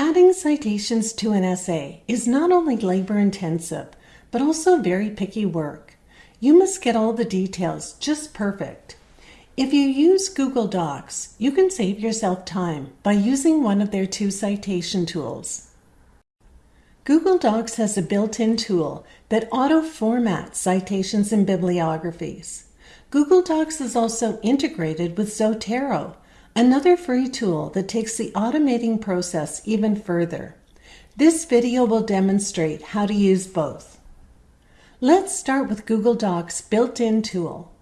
Adding citations to an essay is not only labor intensive, but also very picky work. You must get all the details just perfect. If you use Google Docs, you can save yourself time by using one of their two citation tools. Google Docs has a built-in tool that auto-formats citations and bibliographies. Google Docs is also integrated with Zotero, another free tool that takes the automating process even further. This video will demonstrate how to use both. Let's start with Google Docs built-in tool.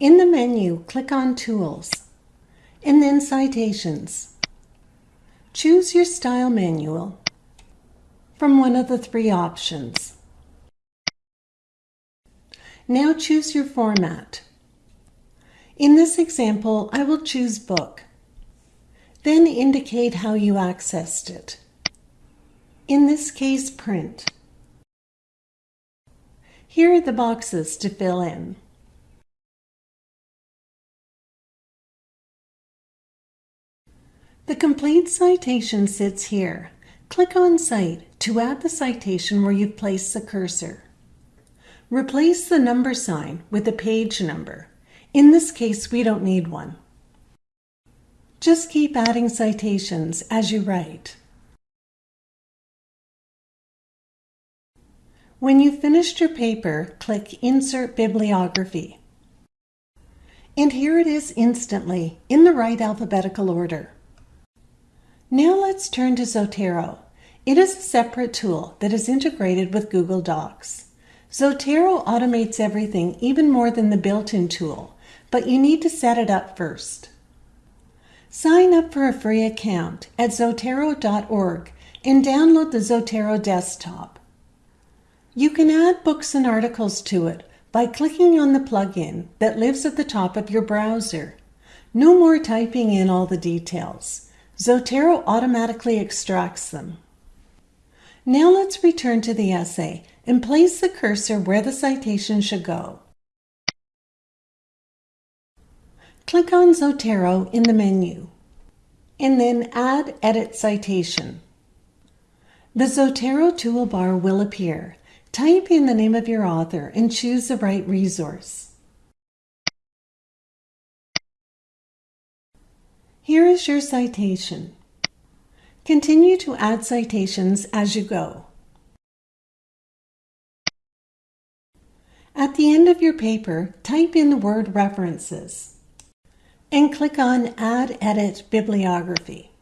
In the menu, click on Tools, and then Citations. Choose your style manual from one of the three options. Now choose your format. In this example, I will choose Book. Then indicate how you accessed it. In this case, Print. Here are the boxes to fill in. The complete citation sits here. Click on Cite to add the citation where you've placed the cursor. Replace the number sign with a page number. In this case, we don't need one. Just keep adding citations as you write. When you've finished your paper, click Insert Bibliography. And here it is instantly, in the right alphabetical order. Now let's turn to Zotero. It is a separate tool that is integrated with Google Docs. Zotero automates everything even more than the built-in tool, but you need to set it up first. Sign up for a free account at Zotero.org and download the Zotero desktop. You can add books and articles to it by clicking on the plugin that lives at the top of your browser. No more typing in all the details. Zotero automatically extracts them. Now let's return to the essay and place the cursor where the citation should go. Click on Zotero in the menu, and then Add Edit Citation. The Zotero toolbar will appear. Type in the name of your author and choose the right resource. Here is your citation. Continue to add citations as you go. At the end of your paper, type in the word references and click on Add Edit Bibliography.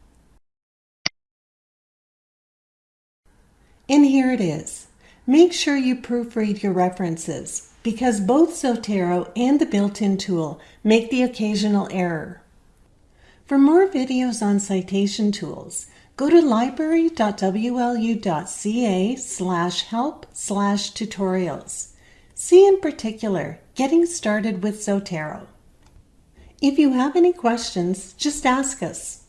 And here it is. Make sure you proofread your references because both Zotero and the built-in tool make the occasional error. For more videos on citation tools, go to library.wlu.ca slash help slash tutorials. See in particular, Getting Started with Zotero. If you have any questions, just ask us.